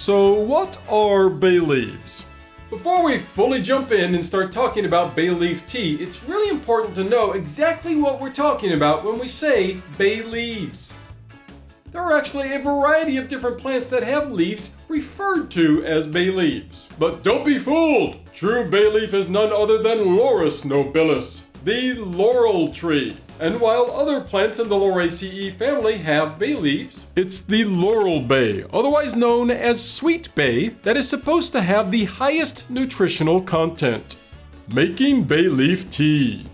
So, what are bay leaves? Before we fully jump in and start talking about bay leaf tea, it's really important to know exactly what we're talking about when we say bay leaves. There are actually a variety of different plants that have leaves referred to as bay leaves. But don't be fooled! True bay leaf is none other than Laurus nobilis, the laurel tree. And while other plants in the Lauraceae family have bay leaves, it's the laurel bay, otherwise known as sweet bay, that is supposed to have the highest nutritional content. Making bay leaf tea.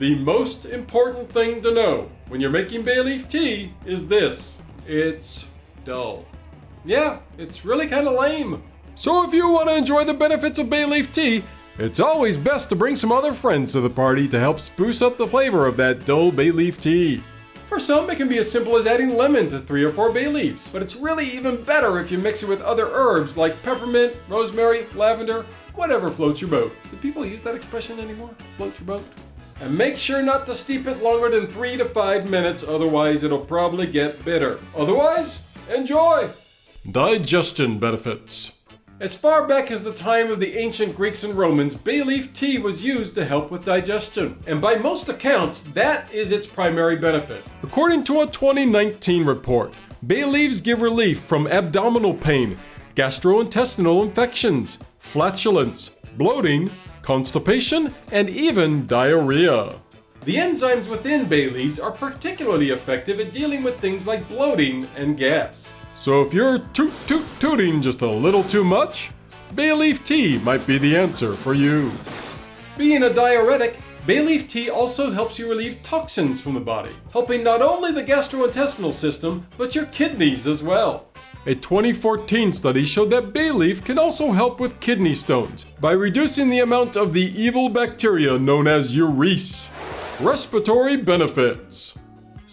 The most important thing to know when you're making bay leaf tea is this. It's dull. Yeah, it's really kind of lame. So if you want to enjoy the benefits of bay leaf tea, it's always best to bring some other friends to the party to help spruce up the flavor of that dull bay leaf tea. For some, it can be as simple as adding lemon to three or four bay leaves, but it's really even better if you mix it with other herbs like peppermint, rosemary, lavender, whatever floats your boat. Do people use that expression anymore? Float your boat? And make sure not to steep it longer than three to five minutes, otherwise it'll probably get bitter. Otherwise, enjoy! Digestion benefits. As far back as the time of the ancient Greeks and Romans, bay leaf tea was used to help with digestion. And by most accounts, that is its primary benefit. According to a 2019 report, bay leaves give relief from abdominal pain, gastrointestinal infections, flatulence, bloating, constipation, and even diarrhea. The enzymes within bay leaves are particularly effective at dealing with things like bloating and gas. So if you're toot toot tooting just a little too much, bay leaf tea might be the answer for you. Being a diuretic, bay leaf tea also helps you relieve toxins from the body, helping not only the gastrointestinal system, but your kidneys as well. A 2014 study showed that bay leaf can also help with kidney stones by reducing the amount of the evil bacteria known as urease. Respiratory benefits.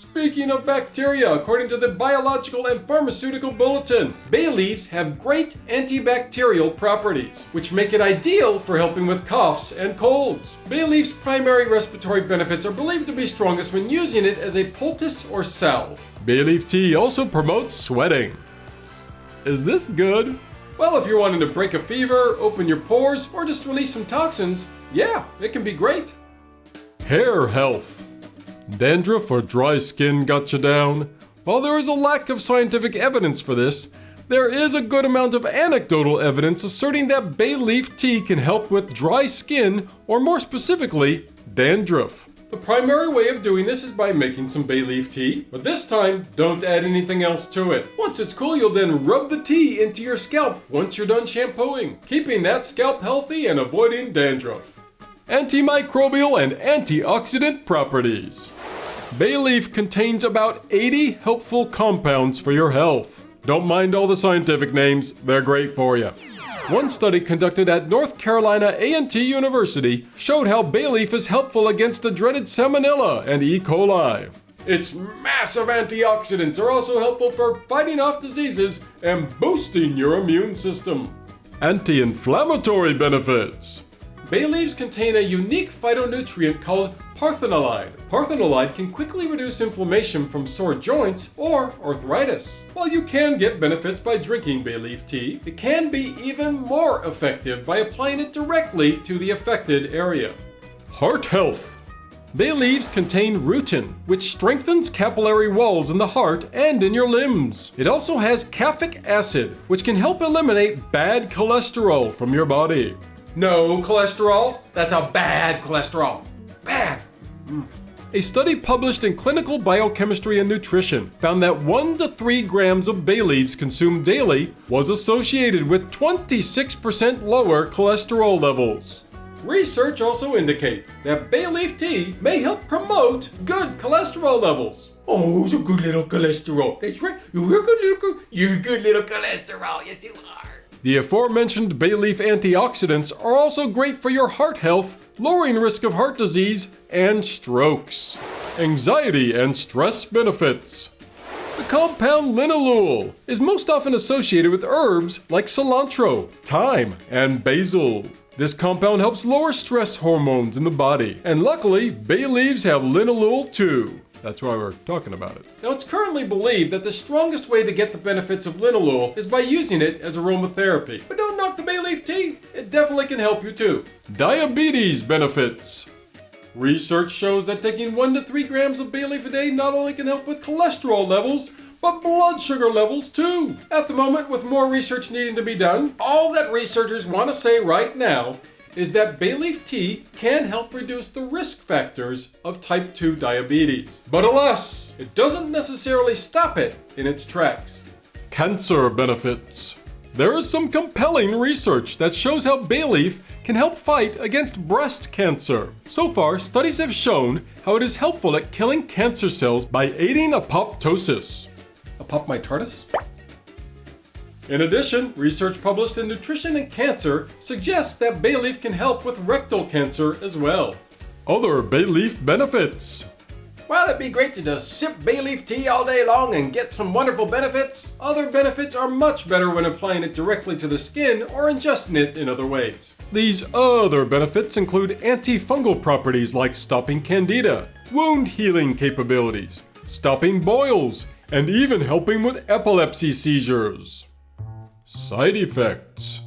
Speaking of bacteria, according to the Biological and Pharmaceutical Bulletin, bay leaves have great antibacterial properties, which make it ideal for helping with coughs and colds. Bay leaf's primary respiratory benefits are believed to be strongest when using it as a poultice or salve. Bay leaf tea also promotes sweating. Is this good? Well, if you're wanting to break a fever, open your pores, or just release some toxins, yeah, it can be great. Hair health. Dandruff or dry skin got you down? While there is a lack of scientific evidence for this, there is a good amount of anecdotal evidence asserting that bay leaf tea can help with dry skin, or more specifically, dandruff. The primary way of doing this is by making some bay leaf tea, but this time, don't add anything else to it. Once it's cool, you'll then rub the tea into your scalp once you're done shampooing, keeping that scalp healthy and avoiding dandruff. Antimicrobial and antioxidant properties. Bay leaf contains about 80 helpful compounds for your health. Don't mind all the scientific names, they're great for you. One study conducted at North Carolina A&T University showed how bay leaf is helpful against the dreaded salmonella and E. coli. Its massive antioxidants are also helpful for fighting off diseases and boosting your immune system. Anti-inflammatory benefits. Bay leaves contain a unique phytonutrient called parthenolide. Parthenolide can quickly reduce inflammation from sore joints or arthritis. While you can get benefits by drinking bay leaf tea, it can be even more effective by applying it directly to the affected area. Heart health. Bay leaves contain rutin, which strengthens capillary walls in the heart and in your limbs. It also has caffeic acid, which can help eliminate bad cholesterol from your body. No cholesterol? That's a bad cholesterol. Bad. Mm. A study published in Clinical Biochemistry and Nutrition found that 1 to 3 grams of bay leaves consumed daily was associated with 26% lower cholesterol levels. Research also indicates that bay leaf tea may help promote good cholesterol levels. Oh, it's a good little cholesterol. That's right. You're good little, you're a good little cholesterol. Yes, you are. The aforementioned bay leaf antioxidants are also great for your heart health, lowering risk of heart disease and strokes. Anxiety and stress benefits. The compound linalool is most often associated with herbs like cilantro, thyme, and basil. This compound helps lower stress hormones in the body, and luckily, bay leaves have linalool too. That's why we're talking about it. Now, it's currently believed that the strongest way to get the benefits of linalool is by using it as aromatherapy. But don't knock the bay leaf tea, it definitely can help you too. Diabetes benefits. Research shows that taking 1 to 3 grams of bay leaf a day not only can help with cholesterol levels, but blood sugar levels too. At the moment, with more research needing to be done, all that researchers want to say right now is that bay leaf tea can help reduce the risk factors of type 2 diabetes. But alas, it doesn't necessarily stop it in its tracks. Cancer benefits. There is some compelling research that shows how bay leaf can help fight against breast cancer. So far, studies have shown how it is helpful at killing cancer cells by aiding apoptosis. Apoptosis? In addition, research published in Nutrition and Cancer suggests that bay leaf can help with rectal cancer as well. Other bay leaf benefits. While it'd be great to just sip bay leaf tea all day long and get some wonderful benefits, other benefits are much better when applying it directly to the skin or ingesting it in other ways. These other benefits include antifungal properties like stopping candida, wound healing capabilities, stopping boils, and even helping with epilepsy seizures. Side effects.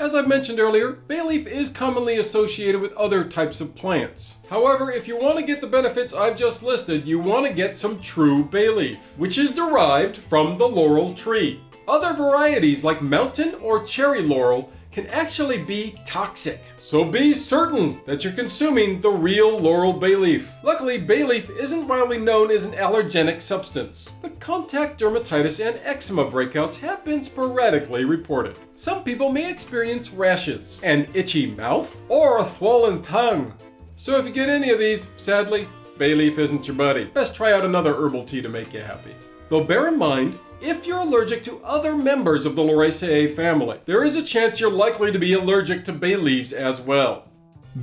As I mentioned earlier, bay leaf is commonly associated with other types of plants. However, if you want to get the benefits I've just listed, you want to get some true bay leaf, which is derived from the laurel tree. Other varieties like mountain or cherry laurel can actually be toxic. So be certain that you're consuming the real laurel bay leaf. Luckily, bay leaf isn't widely known as an allergenic substance, but contact dermatitis and eczema breakouts have been sporadically reported. Some people may experience rashes, an itchy mouth, or a swollen tongue. So if you get any of these, sadly, bay leaf isn't your buddy. Best try out another herbal tea to make you happy. Though bear in mind, if you're allergic to other members of the Lauraceae family, there is a chance you're likely to be allergic to bay leaves as well.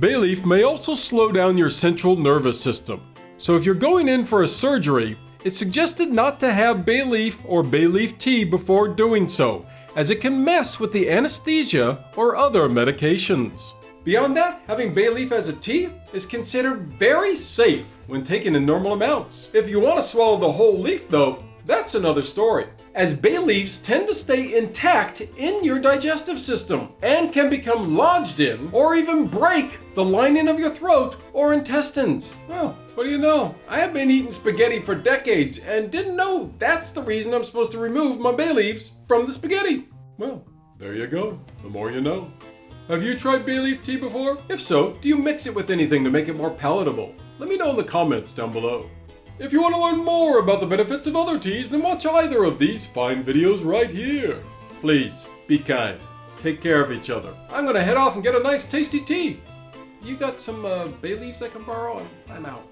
Bay leaf may also slow down your central nervous system. So if you're going in for a surgery, it's suggested not to have bay leaf or bay leaf tea before doing so, as it can mess with the anesthesia or other medications. Beyond that, having bay leaf as a tea is considered very safe when taken in normal amounts. If you want to swallow the whole leaf though, that's another story, as bay leaves tend to stay intact in your digestive system and can become lodged in or even break the lining of your throat or intestines. Well, what do you know? I have been eating spaghetti for decades and didn't know that's the reason I'm supposed to remove my bay leaves from the spaghetti. Well, there you go. The more you know. Have you tried bay leaf tea before? If so, do you mix it with anything to make it more palatable? Let me know in the comments down below. If you want to learn more about the benefits of other teas, then watch either of these fine videos right here. Please, be kind. Take care of each other. I'm gonna head off and get a nice tasty tea. You got some uh, bay leaves I can borrow? I'm out.